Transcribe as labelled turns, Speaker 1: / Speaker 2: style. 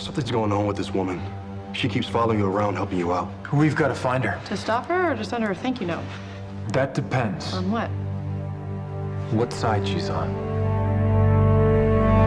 Speaker 1: Something's going on with this woman. She keeps following you around, helping you out.
Speaker 2: We've got to find her.
Speaker 3: To stop her or to send her a thank you note?
Speaker 2: That depends.
Speaker 3: On what?
Speaker 2: What side she's on.